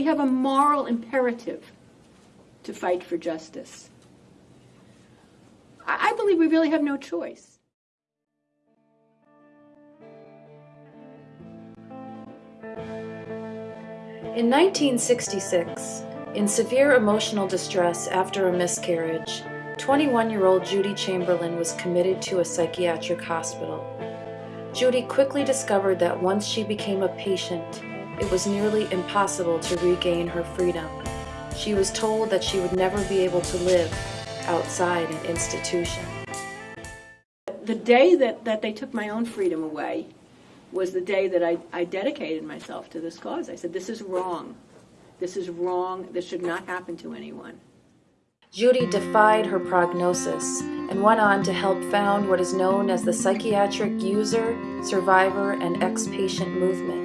we have a moral imperative to fight for justice. I, believe we really have no choice. In 1966, in severe emotional distress after a miscarriage, 21-year-old Judi Chamberlin was committed to a psychiatric hospital. Judi quickly discovered that once she became a patient, it was nearly impossible to regain her freedom. She was told that she would never be able to live outside an institution. The day that, that they took my own freedom away was the day that I, I dedicated myself to this cause. I said, this is wrong. This is wrong. This should not happen to anyone. Judi defied her prognosis and went on to help found what is known as the Psychiatric User, Survivor, and Ex-Patient Movement.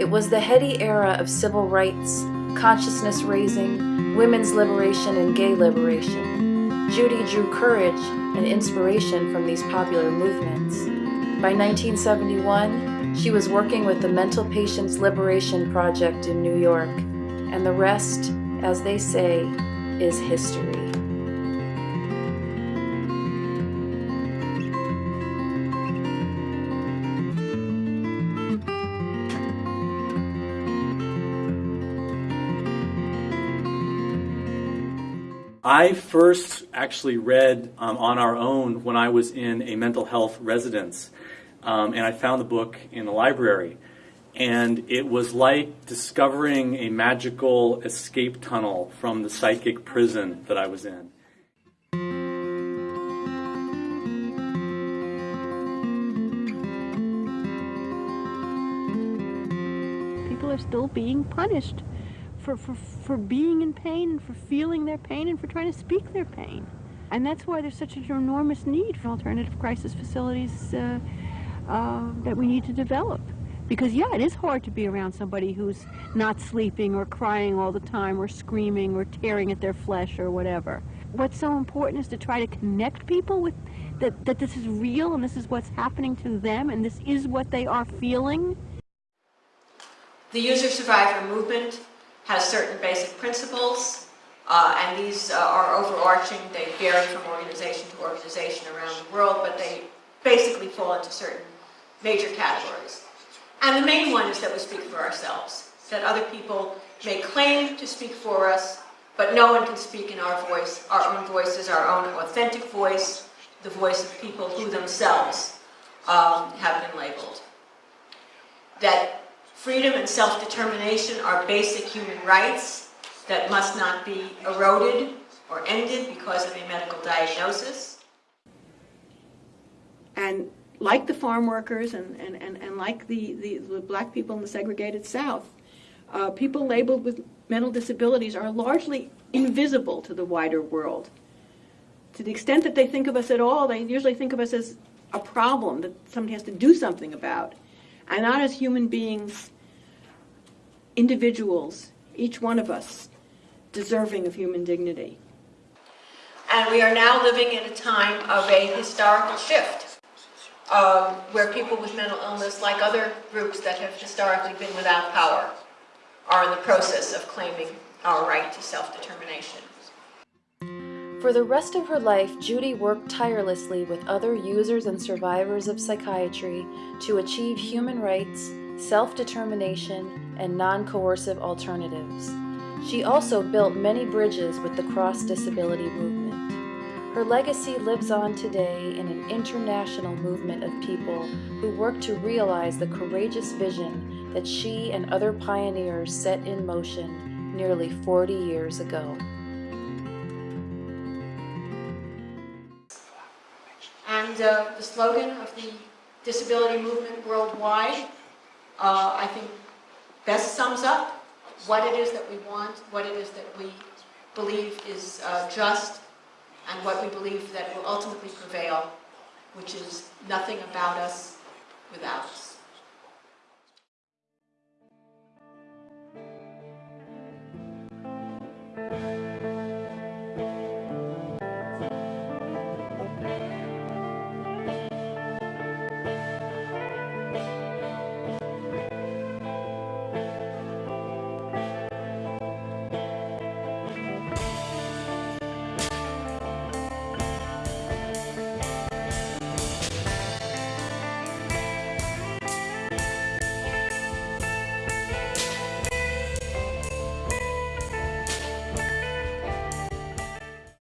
It was the heady era of civil rights, consciousness raising, women's liberation, and gay liberation. Judi drew courage and inspiration from these popular movements. By 1971, she was working with the Mental Patients Liberation Project in New York, and the rest, as they say, is history. I first actually read um, on our own when I was in a mental health residence, um, and I found the book in the library. And it was like discovering a magical escape tunnel from the psychic prison that I was in. People are still being punished for, for, for being in pain and for feeling their pain and for trying to speak their pain. And that's why there's such an enormous need for alternative crisis facilities uh, uh, that we need to develop. Because, yeah, it is hard to be around somebody who's not sleeping or crying all the time or screaming or tearing at their flesh or whatever. What's so important is to try to connect people with that, that this is real and this is what's happening to them and this is what they are feeling. The user survivor movement has certain basic principles, uh, and these uh, are overarching. They vary from organization to organization around the world, but they basically fall into certain major categories. And the main one is that we speak for ourselves, that other people may claim to speak for us, but no one can speak in our voice. Our own voice is our own authentic voice, the voice of people who themselves um, have been labeled. That freedom and self-determination are basic human rights that must not be eroded or ended because of a medical diagnosis. And like the farm workers and, and, and, and like the, the, the black people in the segregated South, uh, people labeled with mental disabilities are largely invisible to the wider world. To the extent that they think of us at all, they usually think of us as a problem that somebody has to do something about, and not as human beings, individuals, each one of us, deserving of human dignity. And we are now living in a time of a historical shift um, where people with mental illness, like other groups that have historically been without power, are in the process of claiming our right to self-determination. For the rest of her life, Judi worked tirelessly with other users and survivors of psychiatry to achieve human rights, self-determination, and non-coercive alternatives. She also built many bridges with the cross-disability movement. Her legacy lives on today in an international movement of people who work to realize the courageous vision that she and other pioneers set in motion nearly 40 years ago. And uh, the slogan of the disability movement worldwide, uh, I think, best sums up what it is that we want, what it is that we believe is uh, just, and what we believe that will ultimately prevail, which is nothing about us without.